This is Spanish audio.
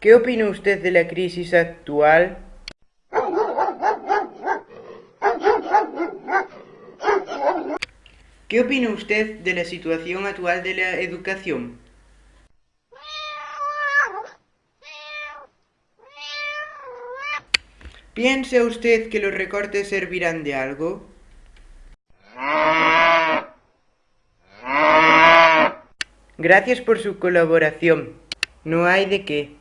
¿Qué opina usted de la crisis actual? ¿Qué opina usted de la situación actual de la educación? ¿Piensa usted que los recortes servirán de algo? Gracias por su colaboración. No hay de qué.